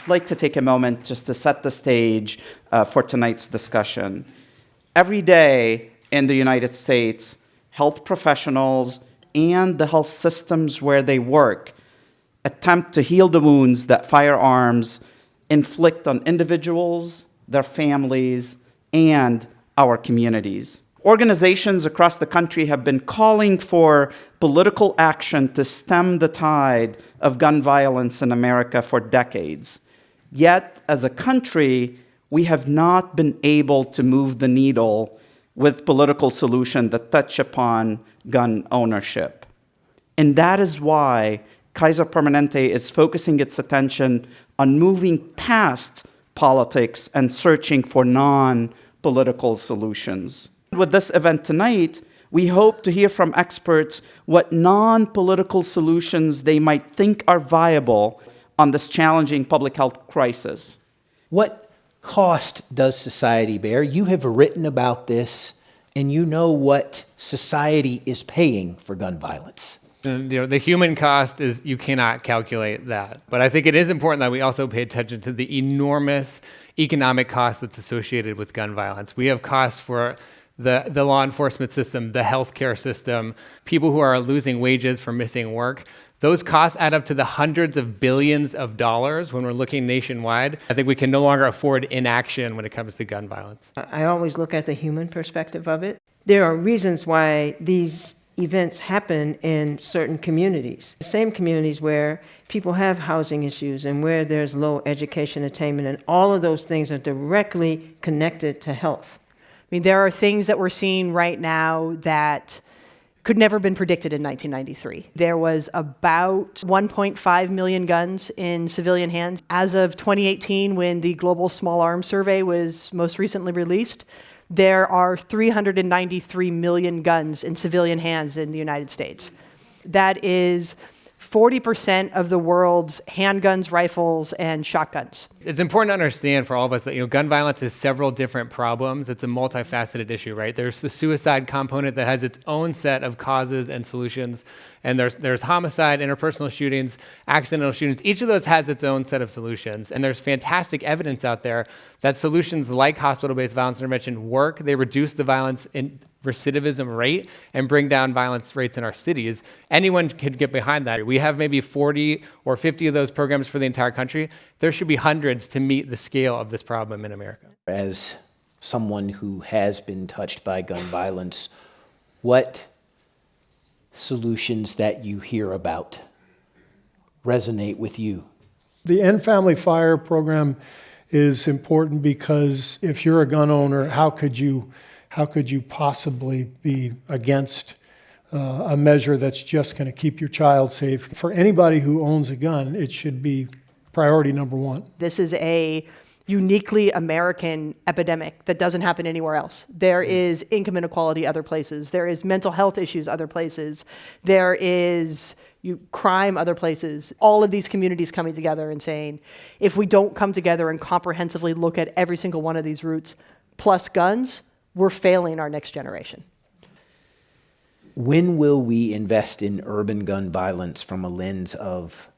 I'd like to take a moment just to set the stage uh, for tonight's discussion. Every day in the United States, health professionals and the health systems where they work attempt to heal the wounds that firearms inflict on individuals, their families, and our communities. Organizations across the country have been calling for political action to stem the tide of gun violence in America for decades. Yet, as a country, we have not been able to move the needle with political solutions that touch upon gun ownership. And that is why Kaiser Permanente is focusing its attention on moving past politics and searching for non-political solutions. With this event tonight, we hope to hear from experts what non-political solutions they might think are viable on this challenging public health crisis. What cost does society bear? You have written about this and you know what society is paying for gun violence. And, you know, the human cost is you cannot calculate that. But I think it is important that we also pay attention to the enormous economic cost that's associated with gun violence. We have costs for the, the law enforcement system, the healthcare system, people who are losing wages for missing work. Those costs add up to the hundreds of billions of dollars when we're looking nationwide. I think we can no longer afford inaction when it comes to gun violence. I always look at the human perspective of it. There are reasons why these events happen in certain communities. The same communities where people have housing issues and where there's low education attainment and all of those things are directly connected to health. I mean, there are things that we're seeing right now that could never have been predicted in 1993. There was about 1.5 million guns in civilian hands. As of 2018, when the Global Small Arms Survey was most recently released, there are 393 million guns in civilian hands in the United States. That is 40% of the world's handguns, rifles, and shotguns. It's important to understand for all of us that you know gun violence is several different problems. It's a multifaceted issue, right? There's the suicide component that has its own set of causes and solutions, and there's there's homicide, interpersonal shootings, accidental shootings. Each of those has its own set of solutions, and there's fantastic evidence out there that solutions like hospital-based violence intervention work. They reduce the violence in recidivism rate and bring down violence rates in our cities. Anyone could get behind that. We have maybe 40 or 50 of those programs for the entire country. There should be hundreds to meet the scale of this problem in America. As someone who has been touched by gun violence, what solutions that you hear about resonate with you? The End Family Fire program is important because if you're a gun owner, how could you how could you possibly be against uh, a measure that's just going to keep your child safe? For anybody who owns a gun, it should be priority number one. This is a uniquely American epidemic that doesn't happen anywhere else. There is income inequality other places. There is mental health issues other places. There is you, crime other places. All of these communities coming together and saying, if we don't come together and comprehensively look at every single one of these routes, plus guns, we're failing our next generation. When will we invest in urban gun violence from a lens of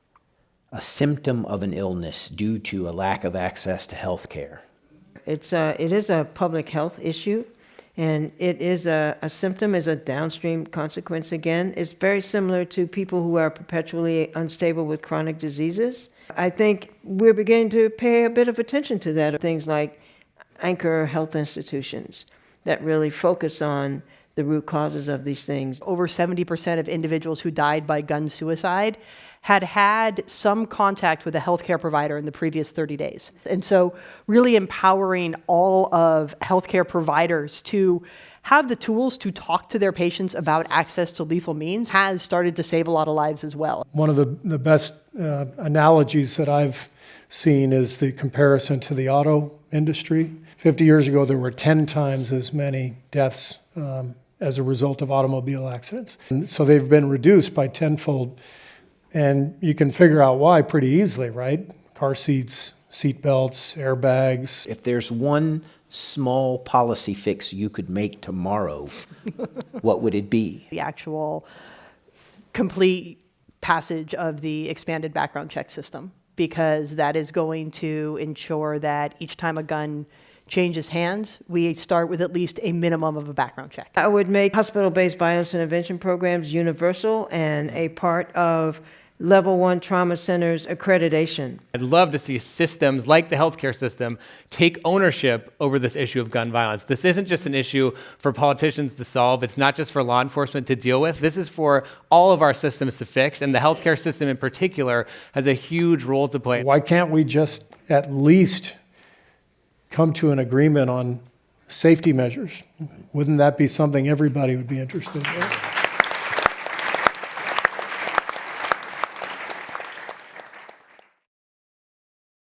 a symptom of an illness due to a lack of access to health care? It's a, it is a public health issue, and it is a, a symptom, is a downstream consequence again. It's very similar to people who are perpetually unstable with chronic diseases. I think we're beginning to pay a bit of attention to that. Things like anchor health institutions, that really focus on the root causes of these things. Over 70% of individuals who died by gun suicide had had some contact with a healthcare provider in the previous 30 days. And so really empowering all of healthcare providers to have the tools to talk to their patients about access to lethal means has started to save a lot of lives as well. One of the, the best uh, analogies that I've seen is the comparison to the auto industry. 50 years ago, there were 10 times as many deaths um, as a result of automobile accidents. And so they've been reduced by tenfold. And you can figure out why pretty easily, right? Car seats, seat belts, airbags. If there's one small policy fix you could make tomorrow, what would it be? The actual complete passage of the expanded background check system because that is going to ensure that each time a gun changes hands, we start with at least a minimum of a background check. I would make hospital-based violence intervention programs universal and a part of level one trauma centers accreditation. I'd love to see systems like the healthcare system take ownership over this issue of gun violence. This isn't just an issue for politicians to solve. It's not just for law enforcement to deal with. This is for all of our systems to fix, and the healthcare system in particular has a huge role to play. Why can't we just at least come to an agreement on safety measures? Wouldn't that be something everybody would be interested in?